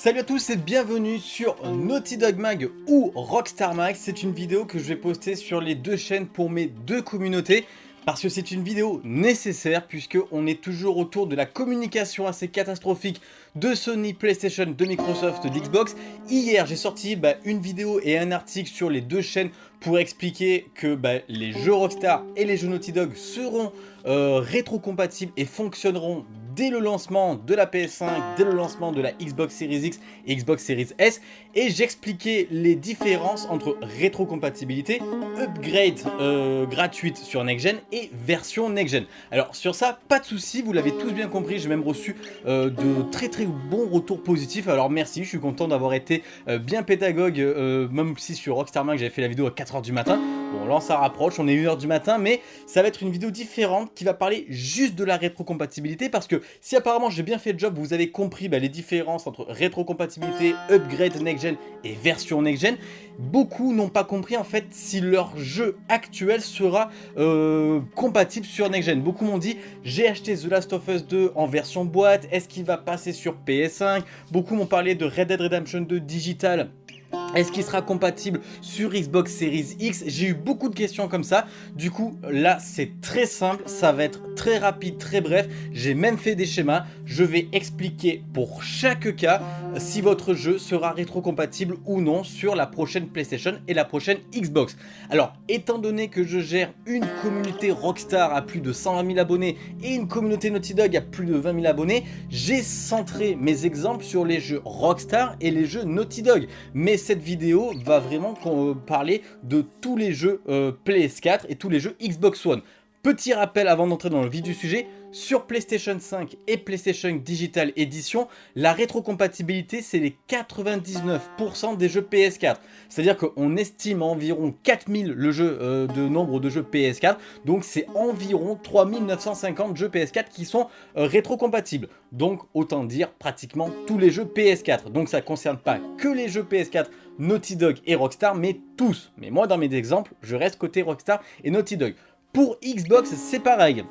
Salut à tous et bienvenue sur Naughty Dog Mag ou Rockstar Mag. C'est une vidéo que je vais poster sur les deux chaînes pour mes deux communautés parce que c'est une vidéo nécessaire puisque on est toujours autour de la communication assez catastrophique de Sony, PlayStation, de Microsoft, d'Xbox. Hier, j'ai sorti bah, une vidéo et un article sur les deux chaînes pour expliquer que bah, les jeux Rockstar et les jeux Naughty Dog seront euh, rétrocompatibles et fonctionneront dès le lancement de la PS5, dès le lancement de la Xbox Series X et Xbox Series S. Et j'expliquais les différences entre rétrocompatibilité, upgrade euh, gratuite sur Next Gen et version Next Gen. Alors sur ça, pas de souci, vous l'avez tous bien compris, j'ai même reçu euh, de très très bons retours positifs. Alors merci, je suis content d'avoir été euh, bien pédagogue, même si sur Rockstar Mag j'avais fait la vidéo à 4h du matin. Bon là ça rapproche, on est 1h du matin, mais ça va être une vidéo différente qui va parler juste de la rétrocompatibilité parce que si apparemment j'ai bien fait le job, vous avez compris bah, les différences entre rétrocompatibilité, upgrade next-gen et version next-gen, beaucoup n'ont pas compris en fait si leur jeu actuel sera euh, compatible sur next-gen. Beaucoup m'ont dit j'ai acheté The Last of Us 2 en version boîte, est-ce qu'il va passer sur PS5 Beaucoup m'ont parlé de Red Dead Redemption 2 digital est-ce qu'il sera compatible sur Xbox Series X? J'ai eu beaucoup de questions comme ça. Du coup, là, c'est très simple. Ça va être très rapide, très bref. J'ai même fait des schémas. Je vais expliquer pour chaque cas si votre jeu sera rétrocompatible ou non sur la prochaine PlayStation et la prochaine Xbox. Alors, étant donné que je gère une communauté Rockstar à plus de 120 000 abonnés et une communauté Naughty Dog à plus de 20 000 abonnés, j'ai centré mes exemples sur les jeux Rockstar et les jeux Naughty Dog. Mais cette vidéo va vraiment parler de tous les jeux euh, PS4 et tous les jeux Xbox One. Petit rappel avant d'entrer dans le vif du sujet, sur PlayStation 5 et PlayStation Digital Edition, la rétrocompatibilité c'est les 99% des jeux PS4. C'est-à-dire qu'on estime environ 4000 le euh, de nombre de jeux PS4, donc c'est environ 3950 jeux PS4 qui sont euh, rétrocompatibles. Donc autant dire pratiquement tous les jeux PS4. Donc ça ne concerne pas que les jeux PS4 Naughty Dog et Rockstar, mais tous. Mais moi dans mes exemples, je reste côté Rockstar et Naughty Dog. Pour Xbox, c'est pareil.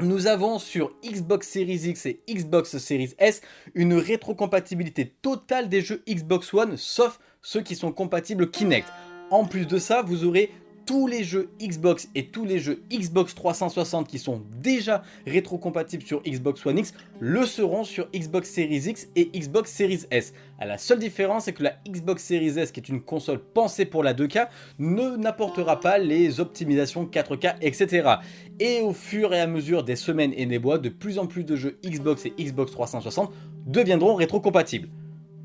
Nous avons sur Xbox Series X et Xbox Series S une rétrocompatibilité totale des jeux Xbox One sauf ceux qui sont compatibles Kinect. En plus de ça, vous aurez tous les jeux Xbox et tous les jeux Xbox 360 qui sont déjà rétrocompatibles sur Xbox One X le seront sur Xbox Series X et Xbox Series S. la seule différence c'est que la Xbox Series S qui est une console pensée pour la 2K ne n'apportera pas les optimisations 4K etc. Et au fur et à mesure des semaines et des mois, de plus en plus de jeux Xbox et Xbox 360 deviendront rétrocompatibles.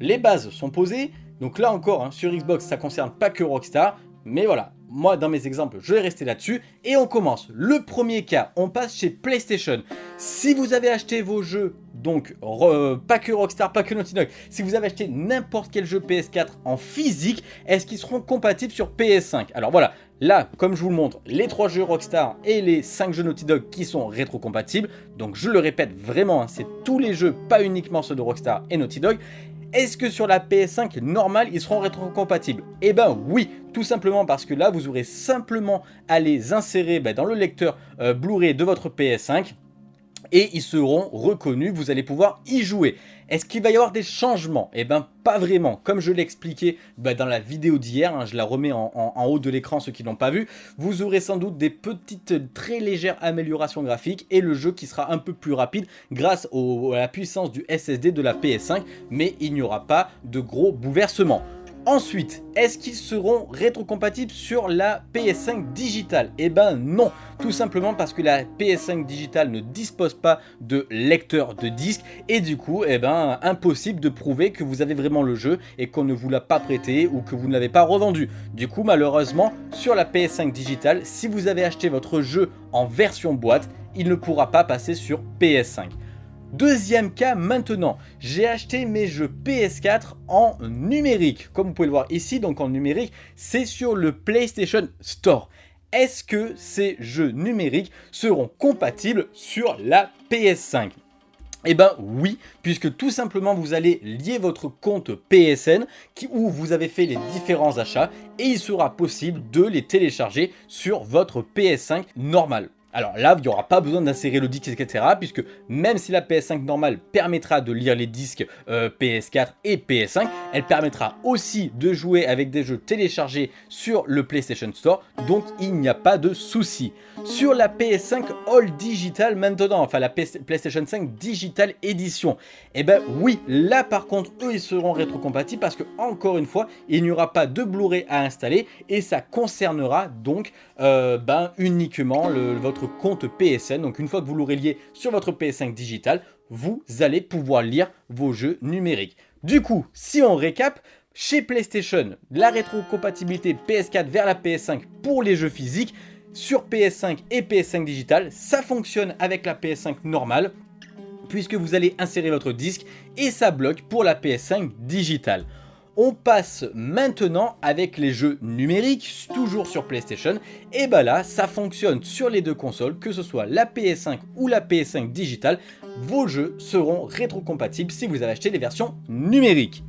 Les bases sont posées, donc là encore, hein, sur Xbox, ça concerne pas que Rockstar, mais voilà, moi dans mes exemples, je vais rester là-dessus. Et on commence. Le premier cas, on passe chez PlayStation. Si vous avez acheté vos jeux, donc pas que Rockstar, pas que Naughty Dog, si vous avez acheté n'importe quel jeu PS4 en physique, est-ce qu'ils seront compatibles sur PS5 Alors voilà, là, comme je vous le montre, les trois jeux Rockstar et les 5 jeux Naughty Dog qui sont rétrocompatibles. Donc je le répète vraiment, hein, c'est tous les jeux, pas uniquement ceux de Rockstar et Naughty Dog. Est-ce que sur la PS5 normale, ils seront rétrocompatibles? Eh ben oui, tout simplement parce que là, vous aurez simplement à les insérer ben, dans le lecteur euh, Blu-ray de votre PS5 et ils seront reconnus, vous allez pouvoir y jouer. Est-ce qu'il va y avoir des changements? Eh bien pas vraiment, comme je l'ai expliqué bah, dans la vidéo d'hier, hein, je la remets en, haut de l'écran ceux qui n'ont pas vu, vous aurez sans doute des petites très légères améliorations graphiques et le jeu qui sera un peu plus rapide grâce à la puissance du SSD de la PS5, mais il n'y aura pas de gros bouleversements. Ensuite, est-ce qu'ils seront rétrocompatibles sur la PS5 digitale? Eh ben non, tout simplement parce que la PS5 digitale ne dispose pas de lecteur de disque et du coup, eh ben impossible de prouver que vous avez vraiment le jeu et qu'on ne vous l'a pas prêté ou que vous ne l'avez pas revendu. Du coup, malheureusement, sur la PS5 digitale, si vous avez acheté votre jeu en version boîte, il ne pourra pas passer sur PS5. Deuxième cas maintenant, j'ai acheté mes jeux PS4 en numérique. Comme vous pouvez le voir ici, donc en numérique, c'est sur le PlayStation Store. Est-ce que ces jeux numériques seront compatibles sur la PS5 eh ben oui, puisque tout simplement vous allez lier votre compte PSN où vous avez fait les différents achats et il sera possible de les télécharger sur votre PS5 normal. Alors là, il n'y aura pas besoin d'insérer le disque, etc. Puisque même si la PS5 normale permettra de lire les disques euh, PS4 et PS5, elle permettra aussi de jouer avec des jeux téléchargés sur le PlayStation Store. Donc il n'y a pas de souci. Sur la PS5 All Digital maintenant, enfin la PlayStation 5 Digital Edition, eh ben oui, là par contre, eux ils seront rétrocompatibles parce que encore une fois, il n'y aura pas de Blu-ray à installer et ça concernera donc euh, ben, uniquement votre compte PSN. Donc une fois que vous l'aurez lié sur votre PS5 digital, vous allez pouvoir lire vos jeux numériques. Du coup, si on récap, chez PlayStation, la rétrocompatibilité PS4 vers la PS5 pour les jeux physiques, sur PS5 et PS5 digital, ça fonctionne avec la PS5 normale, puisque vous allez insérer votre disque et ça bloque pour la PS5 digitale. On passe maintenant avec les jeux numériques, toujours sur PlayStation. Et bah là, ça fonctionne sur les deux consoles, que ce soit la PS5 ou la PS5 digitale. Vos jeux seront rétrocompatibles si vous avez acheté les versions numériques.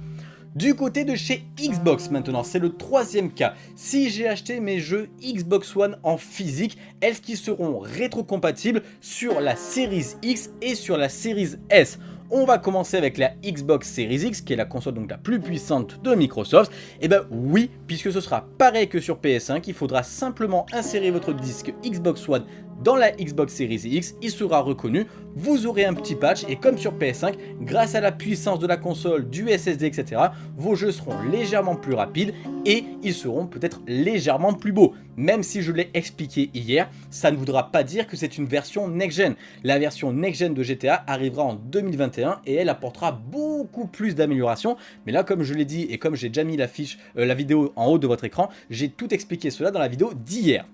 Du côté de chez Xbox maintenant, c'est le troisième cas. Si j'ai acheté mes jeux Xbox One en physique, est-ce qu'ils seront rétrocompatibles sur la Series X et sur la Series S? On va commencer avec la Xbox Series X, qui est la console donc la plus puissante de Microsoft. Et eh ben oui, puisque ce sera pareil que sur PS5, il faudra simplement insérer votre disque Xbox One dans la Xbox Series X, il sera reconnu, vous aurez un petit patch et comme sur PS5, grâce à la puissance de la console, du SSD, etc., vos jeux seront légèrement plus rapides et ils seront peut-être légèrement plus beaux. Même si je l'ai expliqué hier, ça ne voudra pas dire que c'est une version next-gen. La version next-gen de GTA arrivera en 2021 et elle apportera beaucoup plus d'améliorations. Mais là, comme je l'ai dit et comme j'ai déjà mis la, euh, la vidéo en haut de votre écran, j'ai tout expliqué cela dans la vidéo d'hier.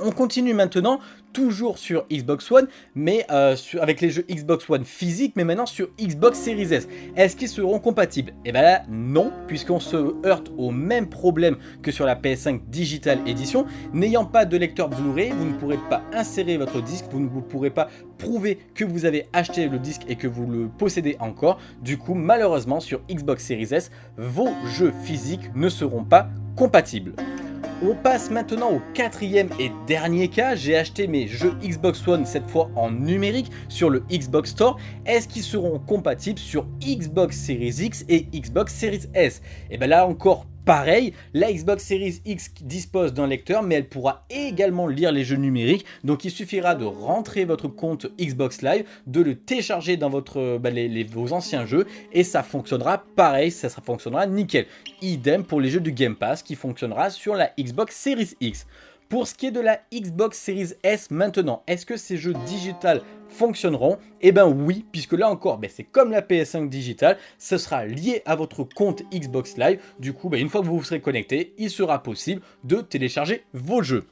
On continue maintenant, toujours sur Xbox One, mais euh, avec les jeux Xbox One physiques, mais maintenant sur Xbox Series S. Est-ce qu'ils seront compatibles? Eh bien là, non, puisqu'on se heurte au même problème que sur la PS5 Digital Edition. N'ayant pas de lecteur Blu-ray, vous ne pourrez pas insérer votre disque, vous ne pourrez pas prouver que vous avez acheté le disque et que vous le possédez encore. Du coup, malheureusement, sur Xbox Series S, vos jeux physiques ne seront pas compatibles. On passe maintenant au quatrième et dernier cas. J'ai acheté mes jeux Xbox One cette fois en numérique sur le Xbox Store. Est-ce qu'ils seront compatibles sur Xbox Series X et Xbox Series S? Et bien là encore Pareil, la Xbox Series X dispose d'un lecteur, mais elle pourra également lire les jeux numériques. Donc il suffira de rentrer votre compte Xbox Live, de le télécharger dans votre, bah, vos anciens jeux, et ça fonctionnera pareil, ça fonctionnera nickel. Idem pour les jeux du Game Pass qui fonctionnera sur la Xbox Series X. Pour ce qui est de la Xbox Series S maintenant, est-ce que ces jeux digital fonctionneront? Eh bien oui, puisque là encore, ben, c'est comme la PS5 digital, ce sera lié à votre compte Xbox Live. Du coup, ben, une fois que vous vous serez connecté, il sera possible de télécharger vos jeux.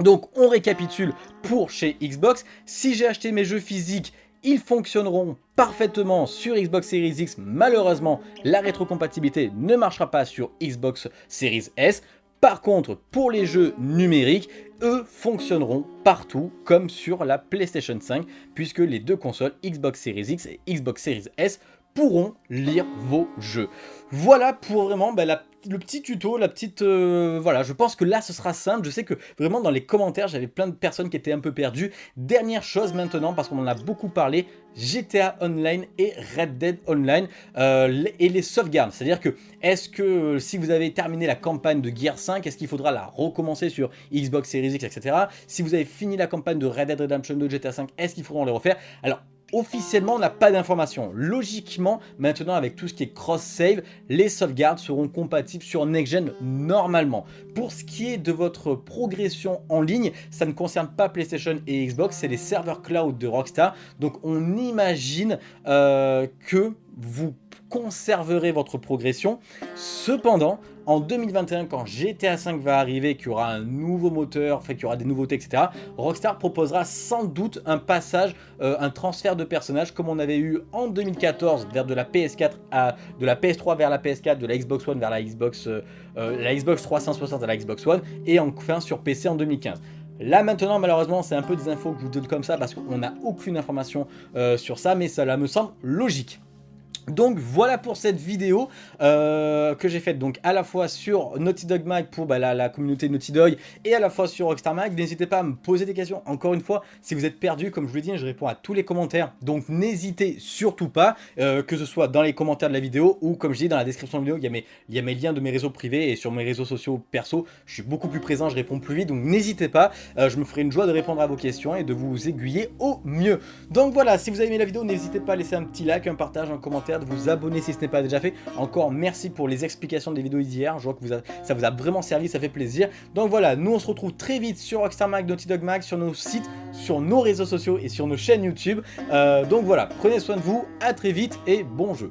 Donc on récapitule pour chez Xbox, si j'ai acheté mes jeux physiques ils fonctionneront parfaitement sur Xbox Series X. Malheureusement, la rétrocompatibilité ne marchera pas sur Xbox Series S. Par contre, pour les jeux numériques, eux fonctionneront partout comme sur la PlayStation 5 puisque les deux consoles Xbox Series X et Xbox Series S pourront lire vos jeux. Voilà pour vraiment bah, le petit tuto, la petite... Euh, voilà, je pense que là ce sera simple. Je sais que vraiment dans les commentaires, j'avais plein de personnes qui étaient un peu perdues. Dernière chose maintenant, parce qu'on en a beaucoup parlé, GTA Online et Red Dead Online euh, et les sauvegardes. C'est-à-dire que, est-ce que si vous avez terminé la campagne de Gear 5, est-ce qu'il faudra la recommencer sur Xbox Series X, etc. Si vous avez fini la campagne de Red Dead Redemption 2 GTA 5, est-ce qu'il faudra les refaire? Alors, officiellement on n'a pas d'informations. Logiquement, maintenant avec tout ce qui est cross-save, les sauvegardes seront compatibles sur next-gen normalement. Pour ce qui est de votre progression en ligne, ça ne concerne pas PlayStation et Xbox, c'est les serveurs cloud de Rockstar. Donc on imagine euh, que vous conserverez votre progression. Cependant, en 2021, quand GTA 5 va arriver, qu'il y aura un nouveau moteur, qu'il y aura des nouveautés, etc., Rockstar proposera sans doute un passage, euh, un transfert de personnages comme on avait eu en 2014 vers de la PS4 à de la PS3 vers la PS4, de la Xbox One vers la Xbox, euh, euh, la Xbox 360 à la Xbox One, et enfin sur PC en 2015. Là maintenant malheureusement c'est un peu des infos que je vous donne comme ça parce qu'on n'a aucune information sur ça mais cela me semble logique. Donc voilà pour cette vidéo euh, que j'ai faite donc à la fois sur Naughty Dog Mag pour bah, la, communauté Naughty Dog et à la fois sur Rockstar Mag. N'hésitez pas à me poser des questions. Encore une fois, si vous êtes perdu, comme je vous l'ai dit, je réponds à tous les commentaires. Donc n'hésitez surtout pas, euh, que ce soit dans les commentaires de la vidéo ou comme je dis dans la description de la vidéo, il y, a mes, liens de mes réseaux privés et sur mes réseaux sociaux perso, je suis beaucoup plus présent, je réponds plus vite. Donc n'hésitez pas, euh, je me ferai une joie de répondre à vos questions et de vous aiguiller au mieux. Donc voilà, si vous avez aimé la vidéo, n'hésitez pas à laisser un petit like, un partage, un commentaire, de vous abonner si ce n'est pas déjà fait. Encore merci pour les explications des vidéos d'hier. Je vois que ça vous a vraiment servi, ça fait plaisir. Donc voilà, nous on se retrouve très vite sur Rockstar Mag, Naughty Dog Mag, sur nos sites, sur nos réseaux sociaux et sur nos chaînes YouTube. Euh, donc voilà, prenez soin de vous, à très vite et bon jeu.